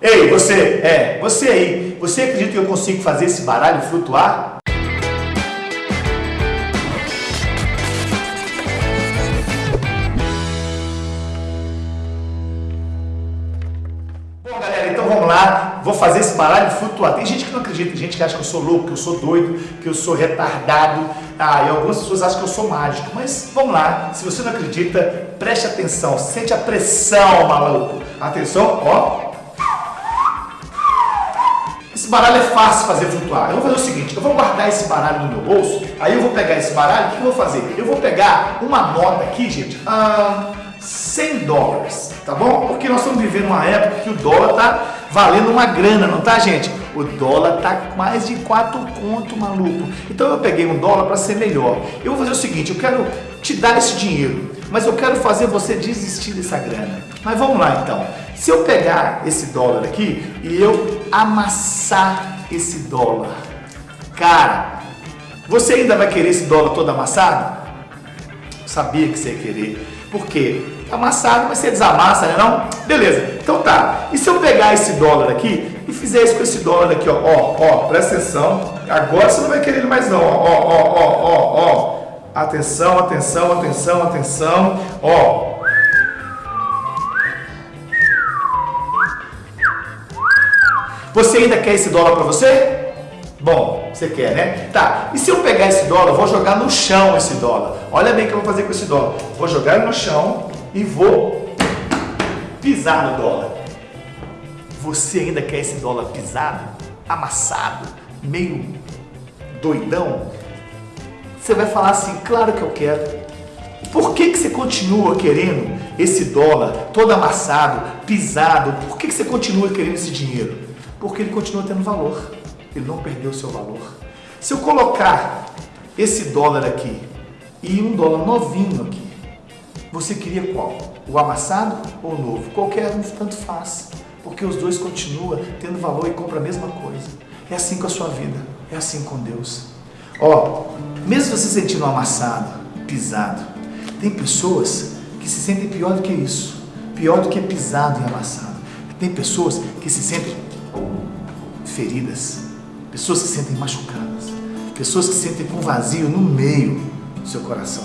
Ei, você, é, você aí, você acredita que eu consigo fazer esse baralho flutuar? Bom, galera, então vamos lá, vou fazer esse baralho flutuar. Tem gente que não acredita, tem gente que acha que eu sou louco, que eu sou doido, que eu sou retardado, ah, e algumas pessoas acham que eu sou mágico, mas vamos lá, se você não acredita, preste atenção, sente a pressão, maluco. Atenção, ó, esse baralho é fácil fazer flutuar. Eu vou fazer o seguinte, eu vou guardar esse baralho no meu bolso, aí eu vou pegar esse baralho, o que eu vou fazer? Eu vou pegar uma nota aqui, gente, ah, 100 dólares, tá bom? Porque nós estamos vivendo uma época que o dólar tá valendo uma grana, não tá, gente? O dólar tá mais de 4 conto, maluco. Então eu peguei um dólar para ser melhor. Eu vou fazer o seguinte, eu quero te dar esse dinheiro, mas eu quero fazer você desistir dessa grana. Mas vamos lá então. Se eu pegar esse dólar aqui e eu amassar esse dólar, cara, você ainda vai querer esse dólar todo amassado? Sabia que você ia querer. Por quê? Amassado, mas você desamassa, né não? Beleza, então tá. E se eu pegar esse dólar aqui e fizer isso com esse dólar aqui, ó, ó, ó, presta atenção. Agora você não vai querer ele mais não, ó, ó, ó, ó, ó. Atenção, atenção, atenção, atenção, ó. Você ainda quer esse dólar para você? Bom, você quer, né? Tá, e se eu pegar esse dólar, vou jogar no chão esse dólar. Olha bem o que eu vou fazer com esse dólar. Vou jogar no chão e vou pisar no dólar. Você ainda quer esse dólar pisado, amassado, meio doidão? Você vai falar assim, claro que eu quero. Por que, que você continua querendo esse dólar todo amassado, pisado? Por que, que você continua querendo esse dinheiro? Porque ele continua tendo valor. Ele não perdeu o seu valor. Se eu colocar esse dólar aqui e um dólar novinho aqui, você queria qual? O amassado ou o novo? Qualquer um tanto faz, porque os dois continuam tendo valor e compram a mesma coisa. É assim com a sua vida, é assim com Deus. Ó, mesmo você se sentindo amassado, pisado, tem pessoas que se sentem pior do que isso, pior do que pisado e amassado. Tem pessoas que se sentem feridas, pessoas que se sentem machucadas, pessoas que se sentem com vazio no meio do seu coração.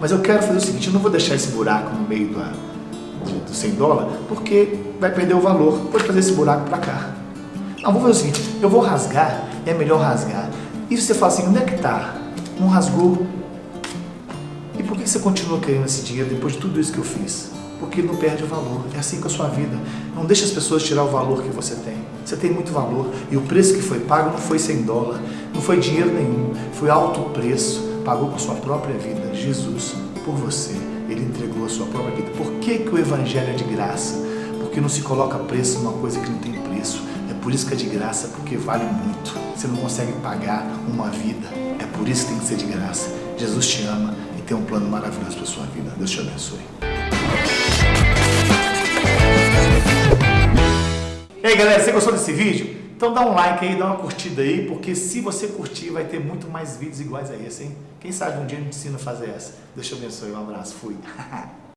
Mas eu quero fazer o seguinte, eu não vou deixar esse buraco no meio do, do 100 dólares, porque vai perder o valor. Pode fazer esse buraco para cá. Não, vou fazer o seguinte, eu vou rasgar, é melhor rasgar. E você fala assim, onde é que está? Não rasgou. E por que você continua querendo esse dinheiro depois de tudo isso que eu fiz? porque não perde o valor. É assim com a sua vida. Não deixe as pessoas tirar o valor que você tem. Você tem muito valor e o preço que foi pago não foi 100 dólares, não foi dinheiro nenhum, foi alto preço. Pagou com sua própria vida. Jesus, por você, Ele entregou a sua própria vida. Por que, que o Evangelho é de graça? Porque não se coloca preço numa coisa que não tem preço. É por isso que é de graça, porque vale muito. Você não consegue pagar uma vida. É por isso que tem que ser de graça. Jesus te ama e tem um plano maravilhoso para sua vida. Deus te abençoe. E aí galera, você gostou desse vídeo? Então dá um like aí, dá uma curtida aí, porque se você curtir vai ter muito mais vídeos iguais a esse, hein? Quem sabe um dia eu te ensino a fazer essa. Deus te abençoe, um abraço, fui!